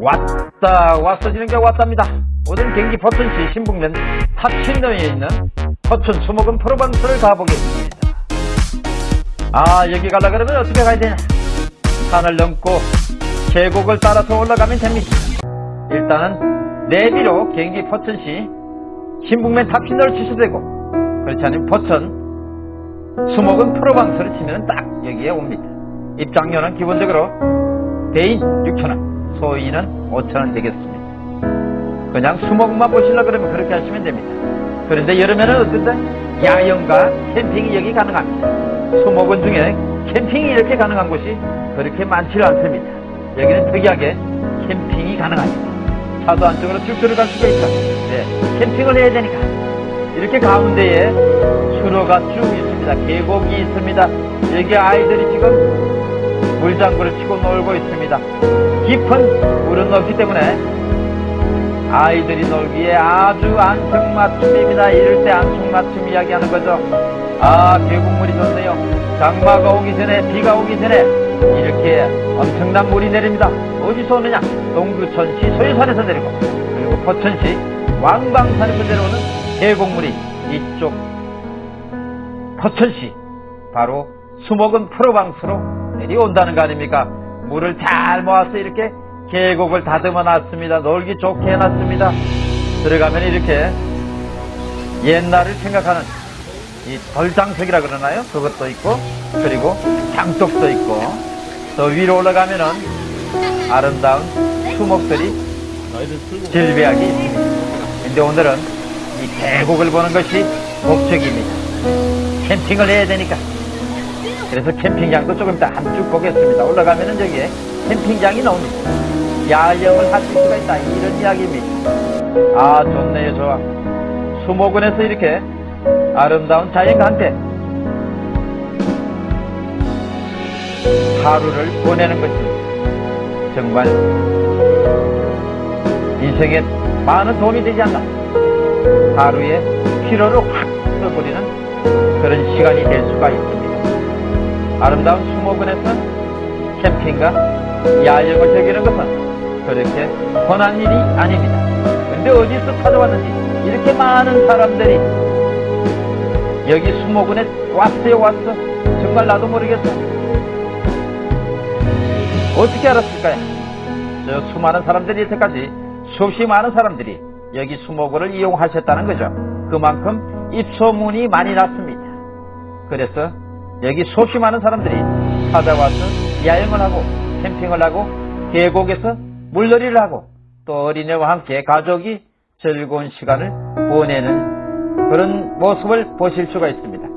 왔다 왔어지는 게 왔답니다. 오늘 경기 포천시 신북면 탑신동에 있는 포천 수목원 프로방스를 가보겠습니다. 아 여기 가려 그러면 어떻게 가야 되냐 산을 넘고 계곡을 따라서 올라가면 됩니다. 일단은 내비로 경기 포천시 신북면 탑신도를 치셔도 되고 그렇지 않으면 포천 수목원 프로방스를 치면 딱 여기에 옵니다. 입장료는 기본적으로 대인 6천원 소인은 5천원 되겠습니다. 그냥 수목만 보시려 그러면 그렇게 하시면 됩니다. 그런데 여름에는 어떤데? 야영과 캠핑이 여기 가능합니다. 수목원 중에 캠핑이 이렇게 가능한 곳이 그렇게 많지 않습니다. 여기는 특이하게 캠핑이 가능합니다. 차도 안쪽으로 쭉 들어갈 수가 있다. 네, 캠핑을 해야 되니까. 이렇게 가운데에 수로가 쭉 있습니다. 계곡이 있습니다. 여기 아이들이 지금 물장구를 치고 놀고 있습니다. 깊은 물은 없기 때문에 아이들이 놀기에 아주 안성맞춤입니다. 이럴 때 안성맞춤 이야기하는 거죠. 아 계곡물이 좋네요. 장마가 오기 전에 비가 오기 전에 이렇게 엄청난 물이 내립니다. 어디서 오느냐? 동두천시 소유산에서 내리고 그리고 포천시 왕방산에서 내려오는 계곡물이 이쪽 포천시 바로 수목은 프로방스로 내려온다는 거 아닙니까? 물을 잘 모아서 이렇게 계곡을 다듬어 놨습니다. 놀기 좋게 해놨습니다. 들어가면 이렇게 옛날을 생각하는 이 돌장석이라 그러나요? 그것도 있고 그리고 장독도 있고 더 위로 올라가면은 아름다운 수목들이 질비하게 있습니다. 근데 오늘은 이 계곡을 보는 것이 목적입니다. 캠핑을 해야 되니까. 그래서 캠핑장도 조금 이따 한쭉 보겠습니다. 올라가면은 저기에 캠핑장이 나옵니다. 야영을 하실 수가 있다. 이런 이야기입니다. 아, 좋네요, 좋아. 수목원에서 이렇게 아름다운 자연과 함께 하루를 보내는 것입니다. 정말 인생에 많은 도움이 되지 않나. 하루의 피로를 확 풀어버리는 그런 시간이 될 수가 있습니다. 아름다운 수목원에서 캠핑과 야영을 즐기는 것은 그렇게 흔한 일이 아닙니다. 근데 어디서 찾아왔는지 이렇게 많은 사람들이 여기 수목원에 왔어요 왔어 정말 나도 모르겠어 어떻게 알았을까요? 저 수많은 사람들이 여태까지 수없이 많은 사람들이 여기 수목원을 이용하셨다는 거죠. 그만큼 입소문이 많이 났습니다. 그래서 여기 수없이 많은 사람들이 찾아와서 야영을 하고 캠핑을 하고 계곡에서 물놀이를 하고 또 어린애와 함께 가족이 즐거운 시간을 보내는 그런 모습을 보실 수가 있습니다.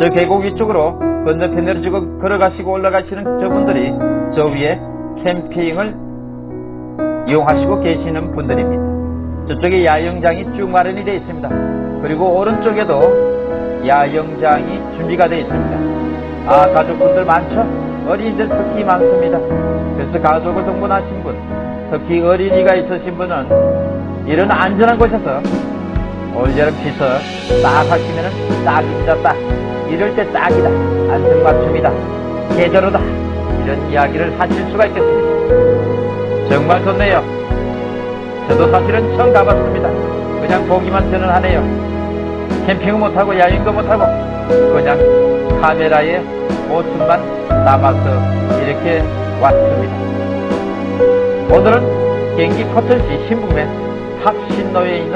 저 계곡 위쪽으로 건너편으로 지금 걸어가시고 올라가시는 저분들이 저 위에 캠핑을 이용하시고 계시는 분들입니다. 저쪽에 야영장이 쭉 마련이 되어 있습니다. 그리고 오른쪽에도 야영장이 준비가 되어 있습니다. 아 가족분들 많죠? 어린이들 특히 많습니다. 그래서 가족을 동반하신 분, 특히 어린이가 있으신 분은 이런 안전한 곳에서 올여름 비서 딱 하시면은 딱입니다, 딱. 이럴 때 딱이다. 안성맞춤이다. 계절로다. 이런 이야기를 하실 수가 있겠습니다. 정말 좋네요. 저도 사실은 처음 가봤습니다. 그냥 보기만 저는 하네요. 캠핑은 못하고 야영도 못하고 그냥 카메라에 모습만 남아서 이렇게 왔습니다. 오늘은 경기 포천시 신북면 합신로에 있는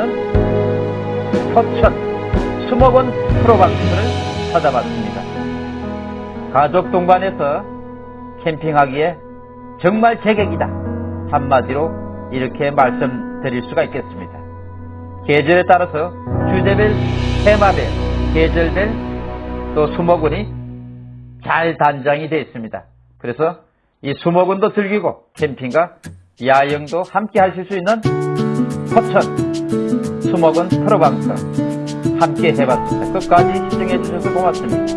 포천 수목원 프로방스를 찾아봤습니다. 가족 동반해서 캠핑하기에 정말 제격이다. 한마디로 이렇게 말씀드릴 수가 있겠습니다. 계절에 따라서 주제별, 테마별, 계절별 또 수목원이 잘 단장이 되어 있습니다. 그래서 이 수목원도 즐기고 캠핑과 야영도 함께 하실 수 있는 포천 수목원 프로방스 함께 해봤습니다. 끝까지 시청해 주셔서 고맙습니다.